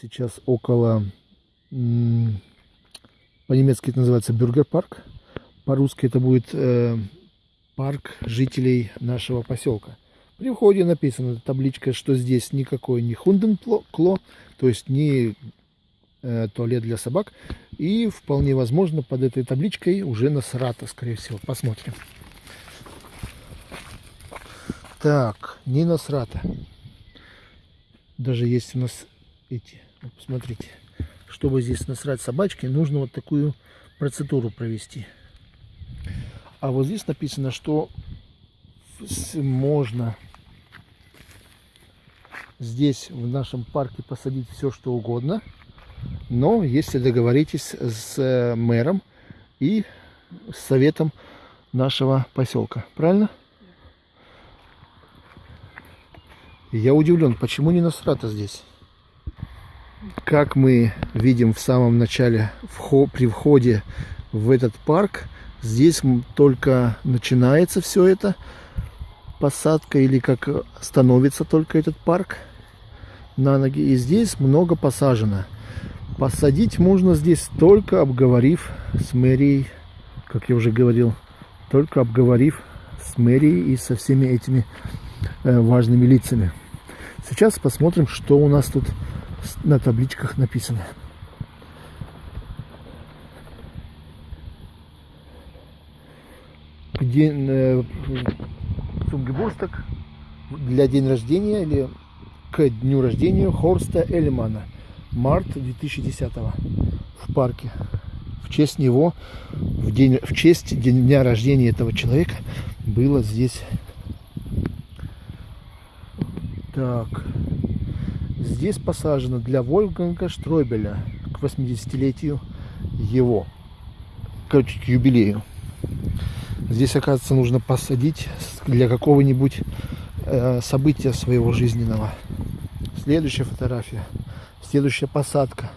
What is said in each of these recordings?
Сейчас около, по-немецки это называется Бюргер-парк, по-русски это будет э, парк жителей нашего поселка. При входе написана табличка, что здесь никакой не хунденкло, то есть не э, туалет для собак. И вполне возможно под этой табличкой уже Насрата, скорее всего. Посмотрим. Так, не Насрата. Даже есть у нас эти, вот посмотрите. Чтобы здесь насрать собачки, нужно вот такую процедуру провести. А вот здесь написано, что можно здесь в нашем парке посадить все что угодно, но если договоритесь с э, мэром и с советом нашего поселка, правильно? Я удивлен, почему не Насрата здесь? Как мы видим в самом начале, при входе в этот парк, здесь только начинается все это, посадка или как становится только этот парк на ноги. И здесь много посажено. Посадить можно здесь только обговорив с мэрией, как я уже говорил, только обговорив с мэрией и со всеми этими э, важными лицами. Сейчас посмотрим, что у нас тут на табличках написано. Где э, Цунгебурсток для день рождения или к дню рождения Хорста Эльмана. Март 2010 в парке. В честь него, в, день, в честь дня рождения этого человека было здесь. Так. Здесь посажено для Вольфганга Штройбеля к 80-летию его, короче, к юбилею. Здесь, оказывается, нужно посадить для какого-нибудь э, события своего жизненного. Следующая фотография. Следующая посадка.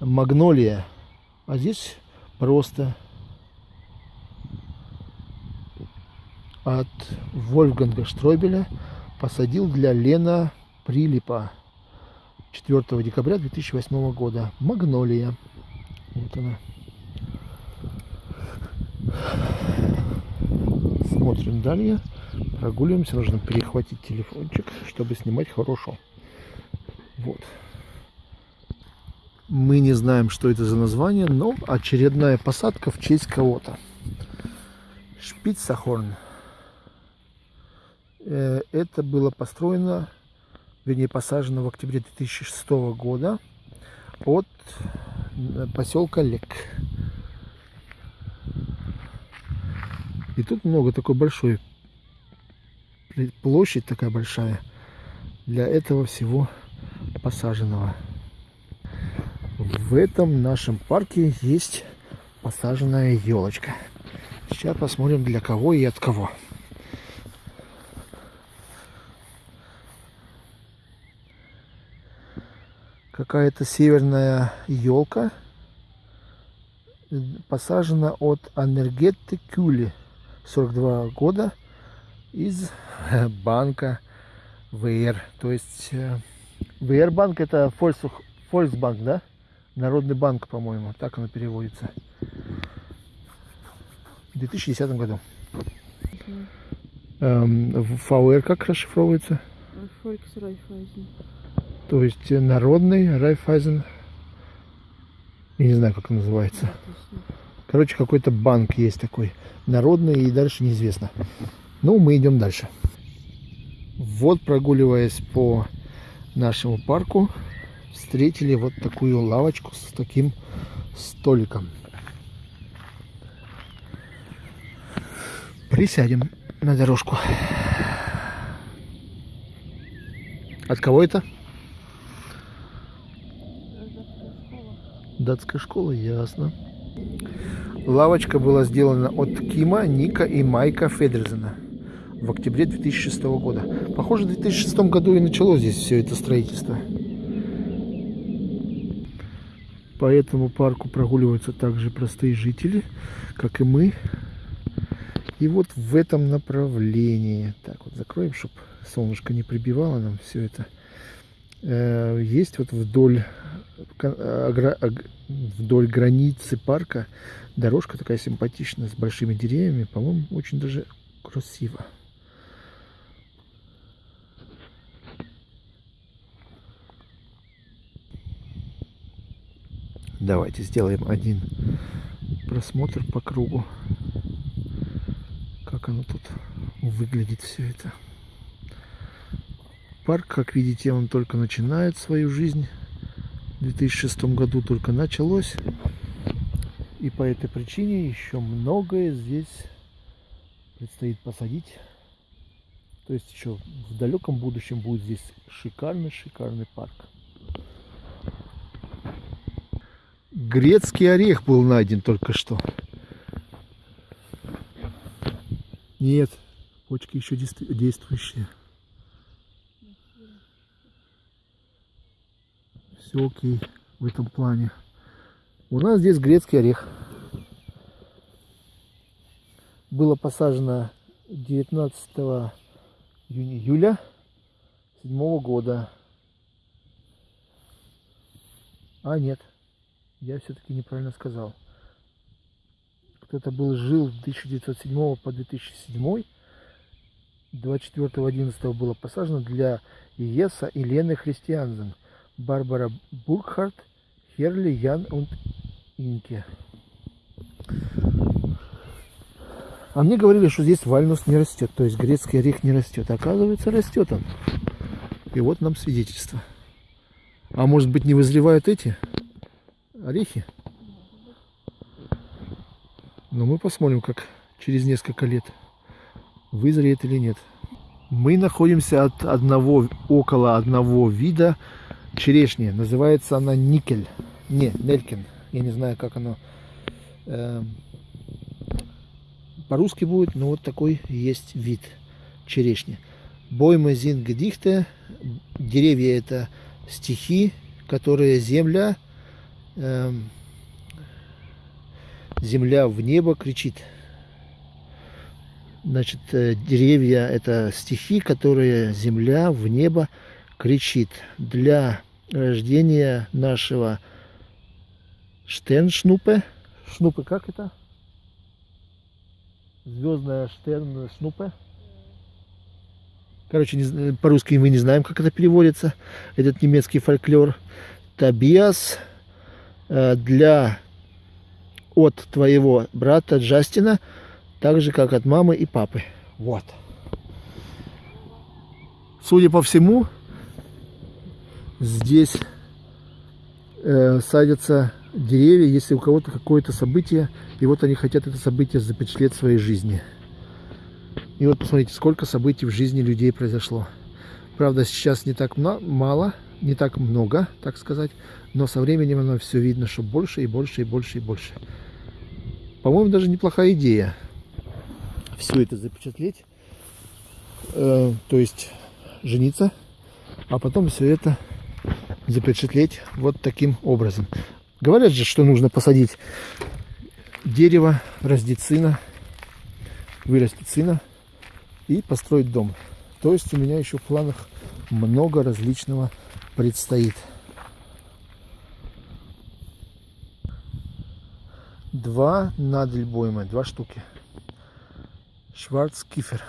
Магнолия. А здесь просто от Вольфганга Штройбеля посадил для Лена Прилипа 4 декабря 2008 года. Магнолия. Вот она. Смотрим далее. Прогуливаемся. Нужно перехватить телефончик, чтобы снимать хорошо. Вот. Мы не знаем, что это за название, но очередная посадка в честь кого-то. Шпицахорн. Э, это было построено, вернее посажено в октябре 2006 года от э, поселка Лек. И тут много такой большой площадь такая большая для этого всего посаженного. В этом нашем парке есть посаженная елочка. Сейчас посмотрим для кого и от кого. Какая-то северная елка посажена от Анергетты Кюли 42 года из банка ВР. То есть э, ВР банк это Фольксбанк, да? Народный банк, по-моему, так оно переводится. В 2010 году. Эм, ВР как расшифровывается? Volksraiffeisen. То есть э, народный Райфайзен. Я не знаю, как он называется. Короче, какой-то банк есть такой. Народный и дальше неизвестно. Ну, мы идем дальше. Вот прогуливаясь по нашему парку, встретили вот такую лавочку с таким столиком. Присядем на дорожку. От кого это? Датская школа, ясно. Лавочка была сделана от Кима, Ника и Майка Федерзена в октябре 2006 года. Похоже, в 2006 году и началось здесь все это строительство. По этому парку прогуливаются также простые жители, как и мы. И вот в этом направлении. Так вот закроем, чтобы солнышко не прибивало нам все это. Э, есть вот вдоль, вдоль границы парка дорожка такая симпатичная, с большими деревьями. По-моему, очень даже красиво. Давайте сделаем один просмотр по кругу. Как оно тут выглядит все это. Парк, как видите, он только начинает свою жизнь. В 2006 году только началось. И по этой причине еще многое здесь предстоит посадить. То есть еще в далеком будущем будет здесь шикарный-шикарный парк. Грецкий орех был найден только что. Нет, почки еще действующие. Все окей в этом плане. У нас здесь грецкий орех. Было посажено 19 июля 7 года. А нет, я все-таки неправильно сказал. Кто-то был жил с 1907 по 2007. 24.11 было посажено для Иеса и Лены Христианзен, Барбара Буркхарт, Херли, Ян и Инке. А мне говорили, что здесь вальнус не растет, то есть грецкий орех не растет. Оказывается, растет он. И вот нам свидетельство. А может быть не вызревают эти? орехи. Но мы посмотрим, как через несколько лет вызреет или нет. Мы находимся от одного, около одного вида черешни. Называется она никель. Не, нелькин. Я не знаю, как оно э, по-русски будет, но вот такой есть вид черешни. Бойма зингдихте. Деревья это стихи, которые земля Эм, земля в небо кричит. Значит, э, деревья – это стихи, которые земля в небо кричит. Для рождения нашего Штерншнупе. Шнупе как это? Звездная Штерншнупе. Короче, по-русски мы не знаем, как это переводится. Этот немецкий фольклор. Табиас Э, для от твоего брата Джастина, так же, как от мамы и папы. Вот. Судя по всему, здесь э, садятся деревья, если у кого-то какое-то событие, и вот они хотят это событие запечатлеть в своей жизни. И вот посмотрите, сколько событий в жизни людей произошло. Правда, сейчас не так мало, не так много, так сказать, но со временем оно все видно, что больше и больше и больше и больше. По-моему, даже неплохая идея все это запечатлеть, э, то есть жениться, а потом все это запечатлеть вот таким образом. Говорят же, что нужно посадить дерево, раздеть сына, вырастить сына и построить дом. То есть у меня еще в планах много различного предстоит. Два надельбойма, два штуки. Шварцкифер.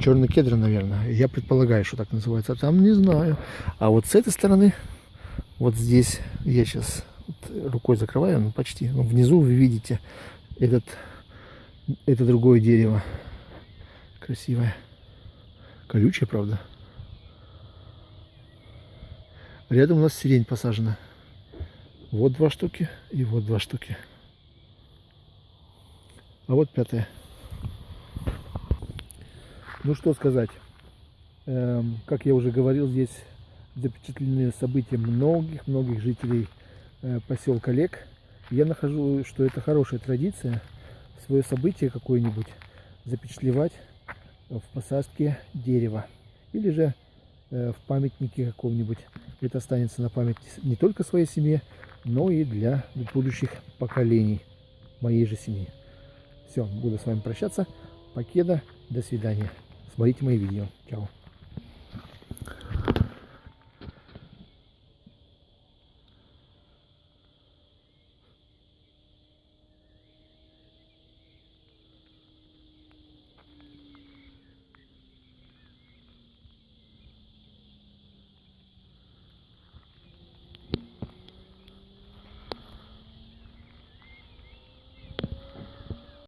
Черный кедр, наверное. Я предполагаю, что так называется. А там не знаю. А вот с этой стороны, вот здесь, я сейчас рукой закрываю, ну почти. Ну, внизу вы видите этот, это другое дерево. Красивое. Колючее, правда. Рядом у нас сирень посажена. Вот два штуки и вот два штуки. А вот пятая. Ну что сказать. Эм, как я уже говорил, здесь запечатлены события многих-многих жителей э, поселка Лек. Я нахожу, что это хорошая традиция свое событие какое-нибудь запечатлевать в посадке дерева. Или же э, в памятнике каком-нибудь. Это останется на память не только своей семье, но и для будущих поколений моей же семьи. Все, буду с вами прощаться. Покеда, до свидания. Смотрите мои видео. Чао.